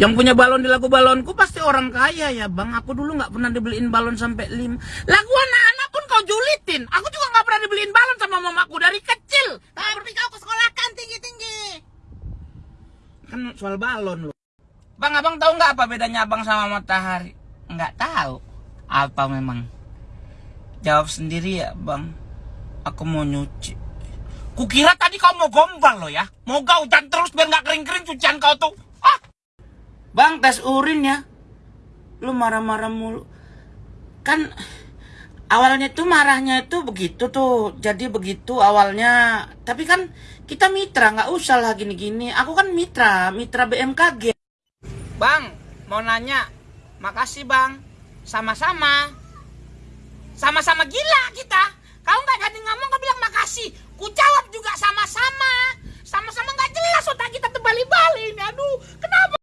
Yang punya balon di lagu balonku pasti orang kaya ya bang. Aku dulu nggak pernah dibeliin balon sampai lim. Lagu anak-anak pun kau julitin. Aku juga nggak pernah dibeliin balon sama mamaku dari kecil. Tapi kau ke sekolah kan tinggi-tinggi. Kan soal balon loh. Bang, abang tahu nggak apa bedanya abang sama matahari? Nggak tahu. Apa memang? Jawab sendiri ya bang. Aku mau nyuci. Kukira tadi kau mau gombal loh ya. Mau kau hujan terus biar nggak kering-kering cucian kau tuh. Bang, tes urin ya. Lu marah-marah mulu. Kan awalnya tuh marahnya itu begitu tuh. Jadi begitu awalnya. Tapi kan kita mitra, nggak usah lah gini-gini. Aku kan mitra, mitra BMKG. Bang, mau nanya. Makasih bang. Sama-sama. Sama-sama gila kita. Kau nggak jadi ngomong, kau bilang makasih. Ku jawab juga sama-sama. Sama-sama nggak jelas otak kita terbalik-balik. Aduh?